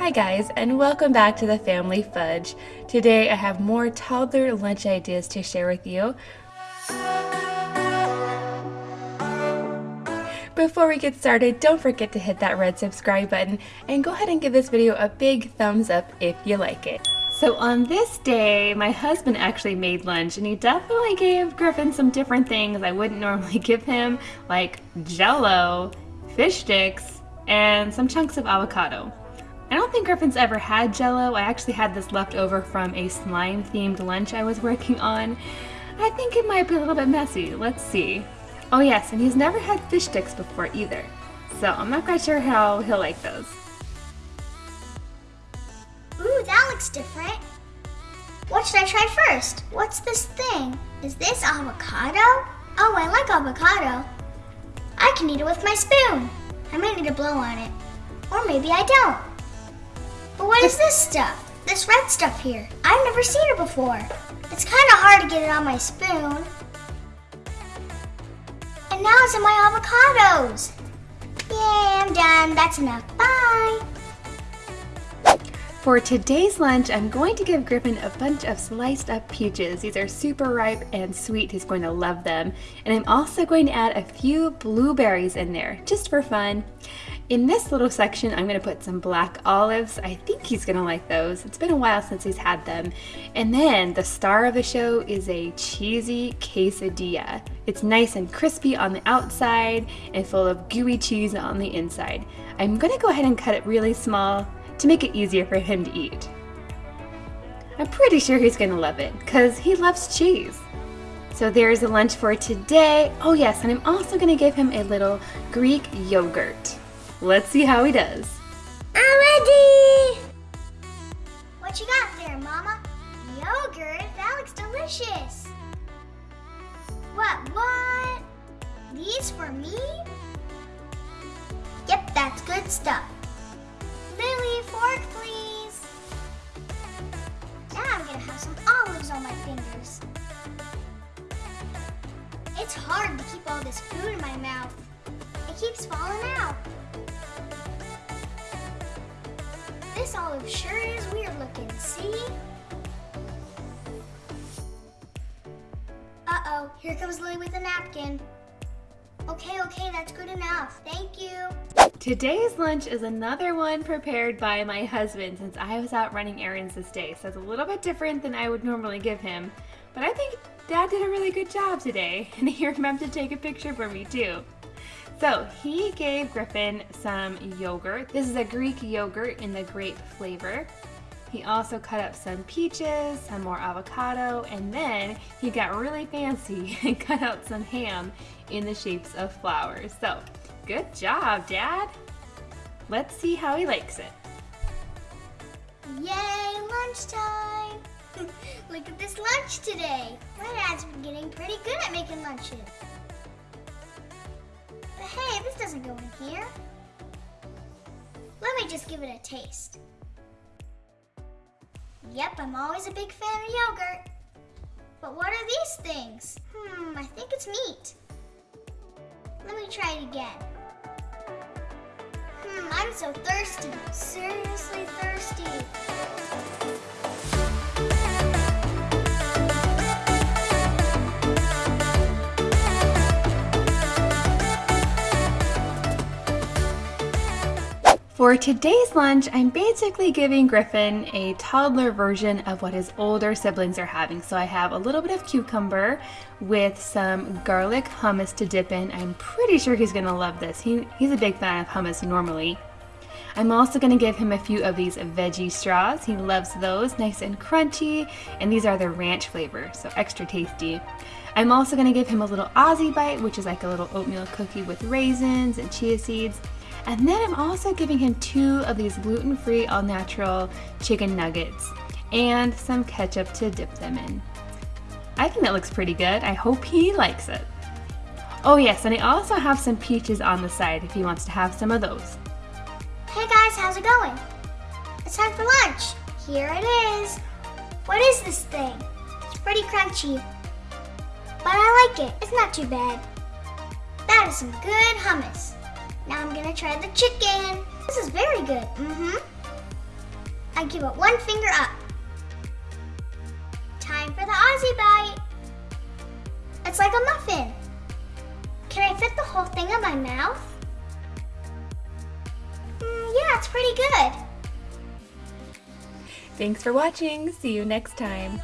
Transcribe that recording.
Hi guys and welcome back to the Family Fudge. Today I have more toddler lunch ideas to share with you. Before we get started, don't forget to hit that red subscribe button and go ahead and give this video a big thumbs up if you like it. So on this day, my husband actually made lunch and he definitely gave Griffin some different things I wouldn't normally give him, like jello, fish sticks, and some chunks of avocado. I don't think Griffin's ever had jello. I actually had this left over from a slime themed lunch I was working on. I think it might be a little bit messy. Let's see. Oh yes, and he's never had fish sticks before either. So I'm not quite sure how he'll like those. Ooh, that looks different. What should I try first? What's this thing? Is this avocado? Oh, I like avocado. I can eat it with my spoon. I might need to blow on it. Or maybe I don't. But what is this stuff? This red stuff here. I've never seen it before. It's kind of hard to get it on my spoon. And now it's in my avocados. Yay, I'm done. That's enough. Bye. For today's lunch, I'm going to give Griffin a bunch of sliced up peaches. These are super ripe and sweet. He's going to love them. And I'm also going to add a few blueberries in there, just for fun. In this little section, I'm to put some black olives. I think he's to like those. It's been a while since he's had them. And then the star of the show is a cheesy quesadilla. It's nice and crispy on the outside and full of gooey cheese on the inside. I'm to go ahead and cut it really small to make it easier for him to eat. I'm pretty sure he's gonna love it, because he loves cheese. So there's a lunch for today. Oh yes, and I'm also gonna give him a little Greek yogurt. Let's see how he does. I'm ready! What you got there, Mama? Yogurt? That looks delicious. What, what? These for me? Yep, that's good stuff. Lily, fork please. Now I'm gonna have some olives on my fingers. It's hard to keep all this food in my mouth. It keeps falling out. This olive sure is weird looking, see? Uh-oh, here comes Lily with a napkin. Okay, okay, that's good enough. Thank you. Today's lunch is another one prepared by my husband since I was out running errands this day. So it's a little bit different than I would normally give him. But I think Dad did a really good job today. And he remembered to take a picture for me too. So he gave Griffin some yogurt. This is a Greek yogurt in the grape flavor. He also cut up some peaches, some more avocado, and then he got really fancy and cut out some ham in the shapes of flowers. So, good job, Dad! Let's see how he likes it. Yay, lunchtime! Look at this lunch today. My dad's been getting pretty good at making lunches. But hey, this doesn't go in here. Let me just give it a taste. Yep, I'm always a big fan of yogurt. But what are these things? Hmm, I think it's meat. Let me try it again. Hmm, I'm so thirsty. Seriously thirsty. For today's lunch, I'm basically giving Griffin a toddler version of what his older siblings are having. So I have a little bit of cucumber with some garlic hummus to dip in. I'm pretty sure he's gonna love this. He, he's a big fan of hummus normally. I'm also to give him a few of these veggie straws. He loves those, nice and crunchy, and these are the ranch flavor, so extra tasty. I'm also to give him a little Aussie bite, which is like a little oatmeal cookie with raisins and chia seeds. And then I'm also giving him two of these gluten-free all-natural chicken nuggets and some ketchup to dip them in. I think that looks pretty good. I hope he likes it. Oh yes, and I also have some peaches on the side if he wants to have some of those. Hey guys, how's it going? It's time for lunch. Here it is. What is this thing? It's pretty crunchy. But I like it. It's not too bad. That is some good hummus. Now I'm gonna try the chicken. This is very good. Mm-hmm. I give it one finger up. Time for the Aussie bite. It's like a muffin. Can I fit the whole thing in my mouth? Mm, yeah, it's pretty good. Thanks for watching. See you next time.